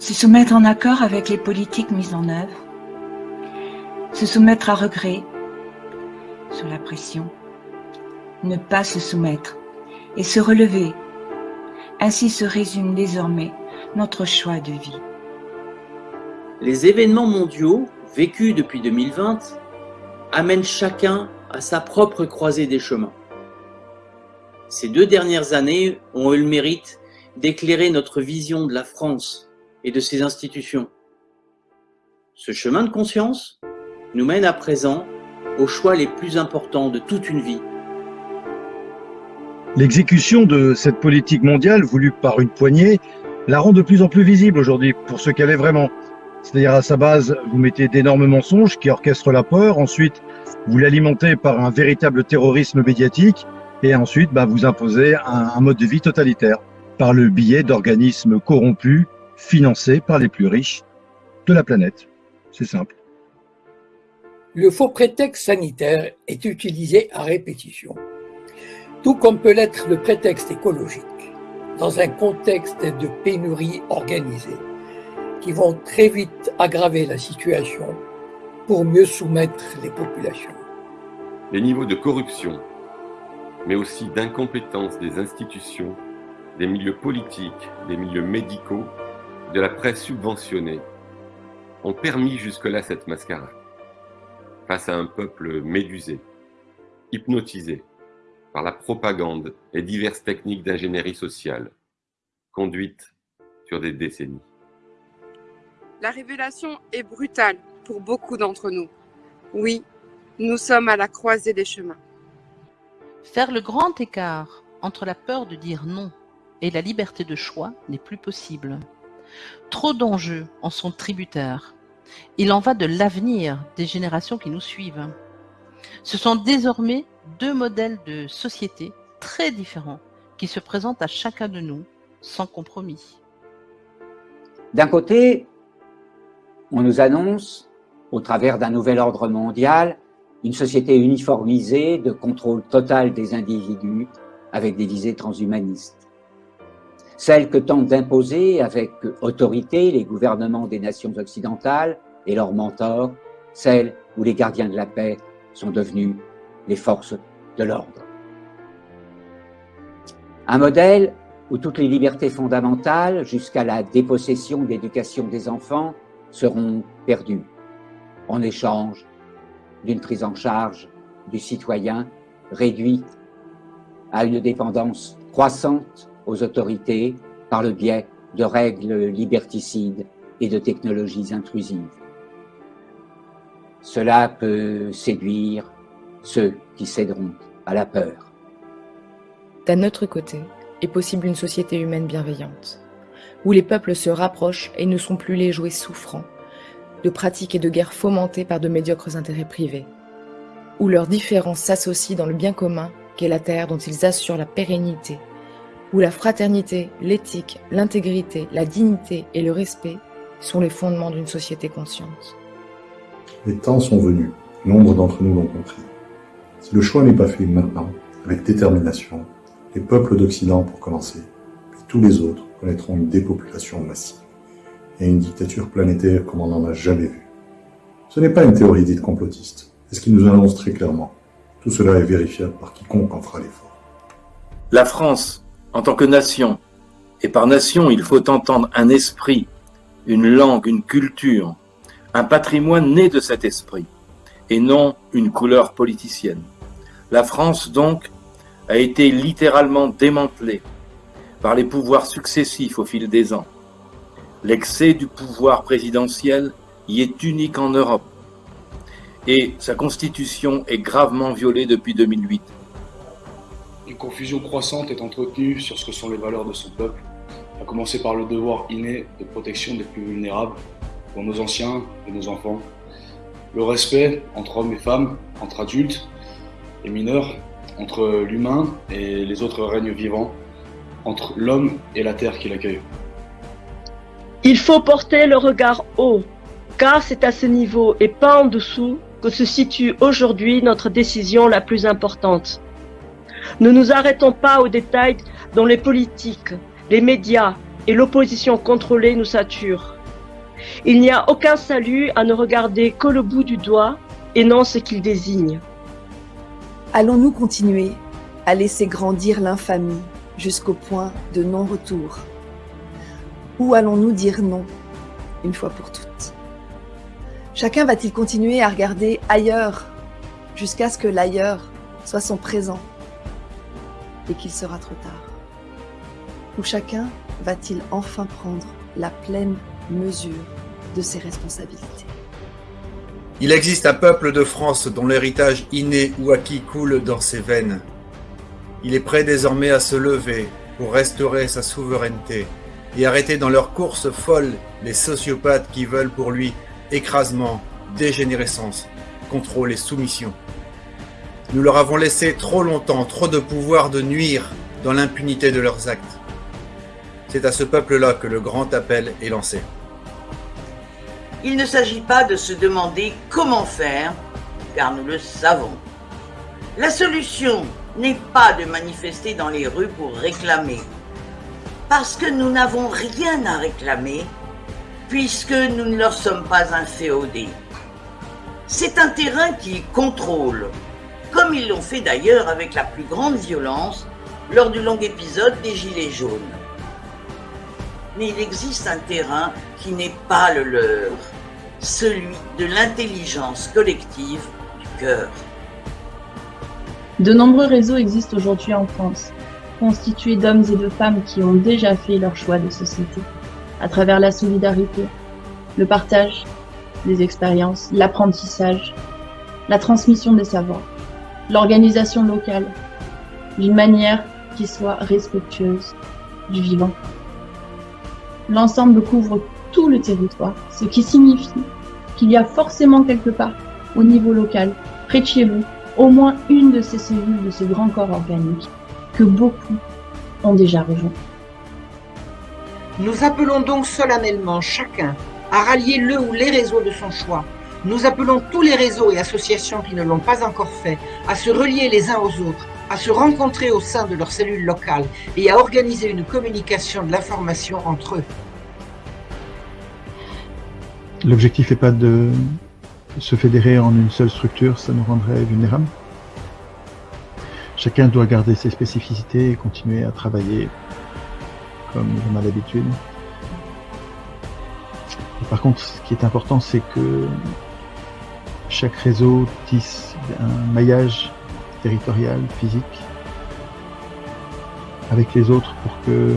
Se soumettre en accord avec les politiques mises en œuvre. Se soumettre à regret, sous la pression. Ne pas se soumettre et se relever. Ainsi se résume désormais notre choix de vie. Les événements mondiaux vécus depuis 2020 amènent chacun à sa propre croisée des chemins. Ces deux dernières années ont eu le mérite d'éclairer notre vision de la France et de ses institutions. Ce chemin de conscience nous mène à présent aux choix les plus importants de toute une vie. L'exécution de cette politique mondiale voulue par une poignée la rend de plus en plus visible aujourd'hui pour ce qu'elle est vraiment. C'est-à-dire à sa base, vous mettez d'énormes mensonges qui orchestrent la peur, ensuite vous l'alimentez par un véritable terrorisme médiatique, et ensuite bah, vous imposez un, un mode de vie totalitaire par le biais d'organismes corrompus financés par les plus riches de la planète. C'est simple. Le faux prétexte sanitaire est utilisé à répétition, tout comme peut l'être le prétexte écologique, dans un contexte de pénurie organisée, qui vont très vite aggraver la situation pour mieux soumettre les populations. Les niveaux de corruption mais aussi d'incompétence des institutions, des milieux politiques, des milieux médicaux, de la presse subventionnée, ont permis jusque-là cette mascarade, face à un peuple médusé, hypnotisé par la propagande et diverses techniques d'ingénierie sociale, conduites sur des décennies. La révélation est brutale pour beaucoup d'entre nous. Oui, nous sommes à la croisée des chemins. Faire le grand écart entre la peur de dire non et la liberté de choix n'est plus possible. Trop d'enjeux en sont tributaires. Il en va de l'avenir des générations qui nous suivent. Ce sont désormais deux modèles de société très différents qui se présentent à chacun de nous sans compromis. D'un côté, on nous annonce, au travers d'un nouvel ordre mondial, une société uniformisée de contrôle total des individus avec des visées transhumanistes. Celle que tentent d'imposer avec autorité les gouvernements des nations occidentales et leurs mentors, celle où les gardiens de la paix sont devenus les forces de l'ordre. Un modèle où toutes les libertés fondamentales, jusqu'à la dépossession d'éducation des enfants, seront perdues en échange d'une prise en charge du citoyen réduite à une dépendance croissante aux autorités par le biais de règles liberticides et de technologies intrusives. Cela peut séduire ceux qui céderont à la peur. D'un autre côté, est possible une société humaine bienveillante, où les peuples se rapprochent et ne sont plus les jouets souffrants de pratiques et de guerres fomentées par de médiocres intérêts privés, où leurs différences s'associent dans le bien commun qu'est la terre dont ils assurent la pérennité, où la fraternité, l'éthique, l'intégrité, la dignité et le respect sont les fondements d'une société consciente. Les temps sont venus, nombre d'entre nous l'ont compris. Si le choix n'est pas fait maintenant, avec détermination, les peuples d'Occident pour commencer, puis tous les autres connaîtront une dépopulation massive et une dictature planétaire comme on n'en a jamais vu. Ce n'est pas une théorie dite complotiste, c'est ce qui nous annonce très clairement. Tout cela est vérifiable par quiconque en fera l'effort. La France, en tant que nation, et par nation il faut entendre un esprit, une langue, une culture, un patrimoine né de cet esprit, et non une couleur politicienne. La France, donc, a été littéralement démantelée par les pouvoirs successifs au fil des ans. L'excès du pouvoir présidentiel y est unique en Europe et sa constitution est gravement violée depuis 2008. Une confusion croissante est entretenue sur ce que sont les valeurs de son peuple, à commencer par le devoir inné de protection des plus vulnérables, pour nos anciens et nos enfants, le respect entre hommes et femmes, entre adultes et mineurs, entre l'humain et les autres règnes vivants, entre l'homme et la terre qui l'accueille. Il faut porter le regard haut, car c'est à ce niveau et pas en dessous que se situe aujourd'hui notre décision la plus importante. Ne nous arrêtons pas aux détails dont les politiques, les médias et l'opposition contrôlée nous sature. Il n'y a aucun salut à ne regarder que le bout du doigt et non ce qu'il désigne. Allons-nous continuer à laisser grandir l'infamie jusqu'au point de non-retour? Ou allons-nous dire non, une fois pour toutes? Chacun va-t-il continuer à regarder ailleurs jusqu'à ce que l'ailleurs soit son présent? Et qu'il sera trop tard Ou chacun va-t-il enfin prendre la pleine mesure de ses responsabilités Il existe un peuple de France dont l'héritage inné ou acquis coule dans ses veines. Il est prêt désormais à se lever pour restaurer sa souveraineté et arrêter dans leur course folle les sociopathes qui veulent pour lui écrasement, dégénérescence, contrôle et soumission. Nous leur avons laissé trop longtemps trop de pouvoir de nuire dans l'impunité de leurs actes. C'est à ce peuple-là que le grand appel est lancé. Il ne s'agit pas de se demander comment faire, car nous le savons. La solution n'est pas de manifester dans les rues pour réclamer, parce que nous n'avons rien à réclamer, puisque nous ne leur sommes pas inféodés. C'est un terrain qui contrôle, comme ils l'ont fait d'ailleurs avec la plus grande violence lors du long épisode des Gilets jaunes. Mais il existe un terrain qui n'est pas le leur, celui de l'intelligence collective du cœur. De nombreux réseaux existent aujourd'hui en France, constitués d'hommes et de femmes qui ont déjà fait leur choix de société, à travers la solidarité, le partage des expériences, l'apprentissage, la transmission des savoirs, l'organisation locale, d'une manière qui soit respectueuse du vivant. L'ensemble couvre tout le territoire, ce qui signifie qu'il y a forcément quelque part, au niveau local, près de chez vous, au moins une de ces cellules de ce grand corps organique que beaucoup ont déjà rejoint. Nous appelons donc solennellement chacun à rallier le ou les réseaux de son choix. Nous appelons tous les réseaux et associations qui ne l'ont pas encore fait à se relier les uns aux autres, à se rencontrer au sein de leurs cellules locales et à organiser une communication de l'information entre eux. L'objectif n'est pas de se fédérer en une seule structure, ça nous rendrait vulnérables. Chacun doit garder ses spécificités et continuer à travailler comme on a l'habitude. Par contre, ce qui est important, c'est que chaque réseau tisse un maillage territorial, physique, avec les autres pour que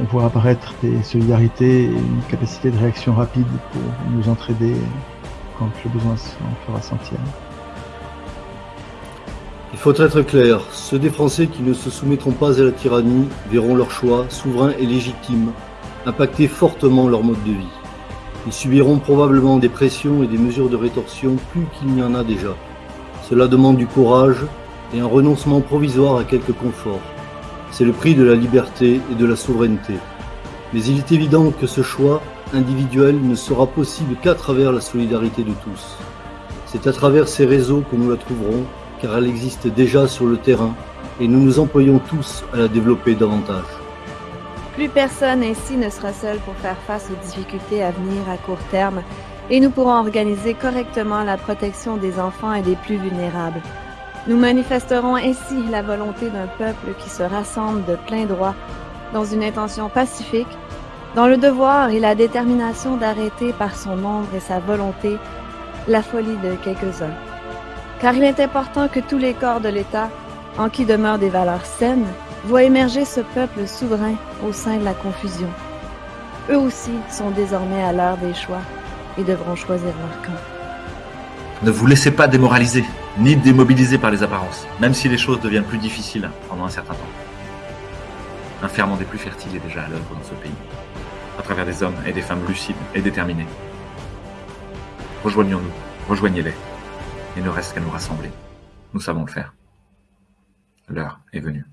on voit apparaître des solidarités et une capacité de réaction rapide pour nous entraider quand le besoin s'en fera sentir. Il faut être clair, ceux des Français qui ne se soumettront pas à la tyrannie verront leur choix, souverain et légitime, impacter fortement leur mode de vie. Ils subiront probablement des pressions et des mesures de rétorsion plus qu'il n'y en a déjà. Cela demande du courage et un renoncement provisoire à quelques conforts. C'est le prix de la liberté et de la souveraineté. Mais il est évident que ce choix individuel ne sera possible qu'à travers la solidarité de tous. C'est à travers ces réseaux que nous la trouverons, car elle existe déjà sur le terrain et nous nous employons tous à la développer davantage. Plus personne ici ne sera seul pour faire face aux difficultés à venir à court terme et nous pourrons organiser correctement la protection des enfants et des plus vulnérables. Nous manifesterons ainsi la volonté d'un peuple qui se rassemble de plein droit dans une intention pacifique, dans le devoir et la détermination d'arrêter par son nombre et sa volonté la folie de quelques-uns. Car il est important que tous les corps de l'État, en qui demeurent des valeurs saines, voit émerger ce peuple souverain au sein de la confusion. Eux aussi sont désormais à l'heure des choix et devront choisir leur camp. Ne vous laissez pas démoraliser, ni démobiliser par les apparences, même si les choses deviennent plus difficiles pendant un certain temps. Un ferment des plus fertiles est déjà à l'œuvre dans ce pays, à travers des hommes et des femmes lucides et déterminés. Rejoignons-nous, rejoignez-les. Il ne reste qu'à nous rassembler. Nous savons le faire. L'heure est venue.